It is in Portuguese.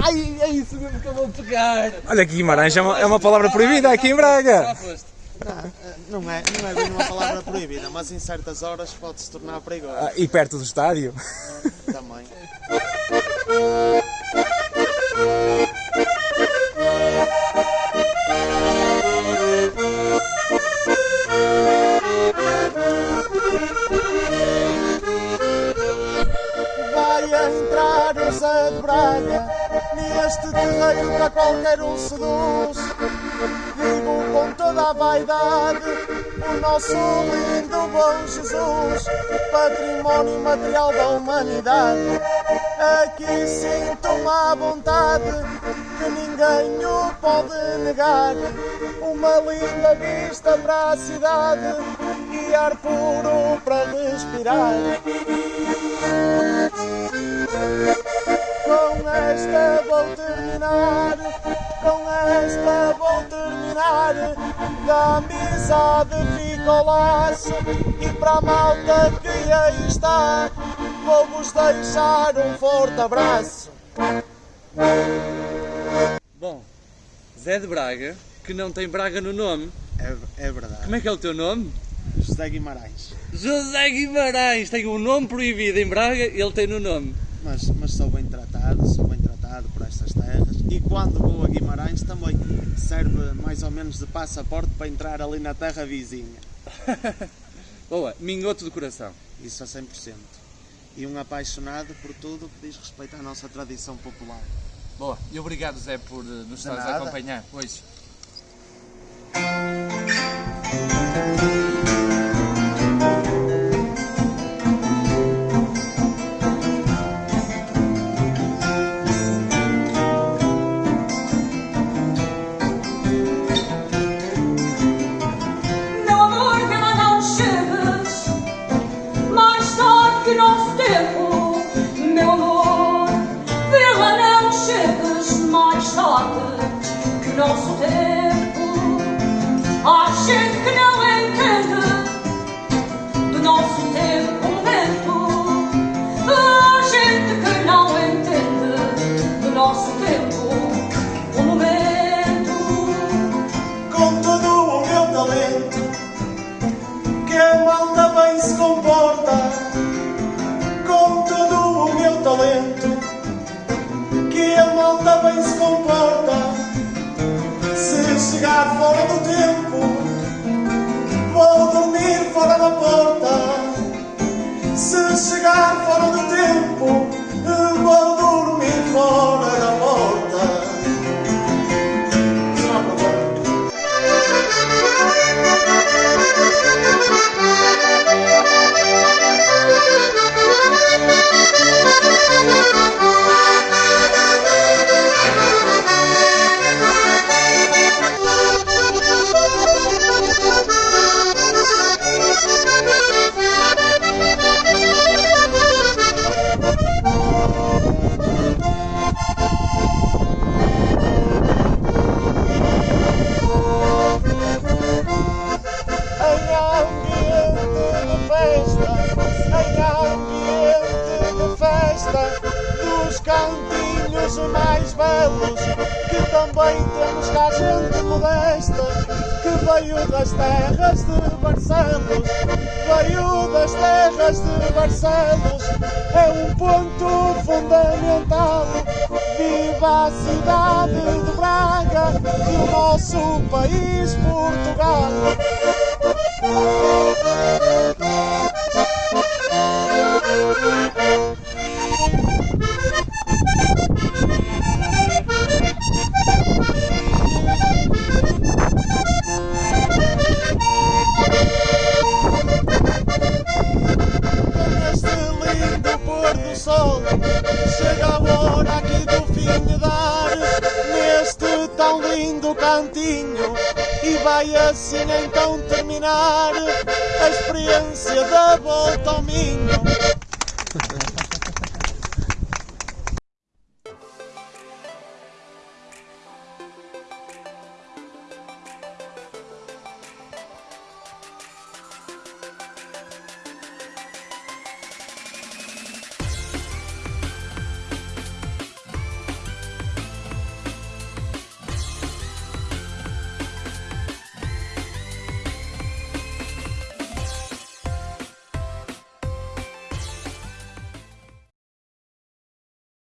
Ai, é isso mesmo que eu vou pegar. Olha que Guimarães é uma, é uma palavra proibida aqui em Braga. Não, não é, não é bem uma palavra proibida, mas em certas horas pode se tornar perigoso Ah, e perto do estádio. também. Vai entrar o Zé de Braga neste terreiro que a qualquer um seduz. Digo com toda a vaidade o nosso lindo bom Jesus, património material da humanidade. Aqui sinto-me à vontade que ninguém o pode negar. Uma linda vista para a cidade e ar puro para respirar. Terminar, com esta vou terminar. Da amizade fica o laço e para a malta que aí está, vou-vos deixar um forte abraço. Bom, Zé de Braga, que não tem Braga no nome. É, é verdade. Como é que é o teu nome? José Guimarães. José Guimarães. Tem um nome proibido em Braga, ele tem no nome. Mas, mas sou bem tratado, sou bem tratado por estas terras e quando vou a Guimarães também serve mais ou menos de passaporte para entrar ali na terra vizinha. Boa, mingoto do coração. Isso a 100%. E um apaixonado por tudo que diz respeito à nossa tradição popular. Boa, e obrigado Zé por eh, nos estares a acompanhar hoje. Meu amor, vê lá não chegues Mais tarde que nosso tempo. Há gente que não entende Do nosso tempo momento Há gente que não entende Do nosso tempo o momento. Com todo o meu talento, que a malta bem se comporta. Talento, que a malta bem se comporta. Se chegar fora do tempo, mais belos, que também temos cá gente modesta, que veio das terras de Barcelos, veio das terras de Barcelos, é um ponto fundamental. Viva a cidade de Braga e o nosso país Portugal. Tão lindo cantinho E vai assim então terminar A experiência da volta ao Minho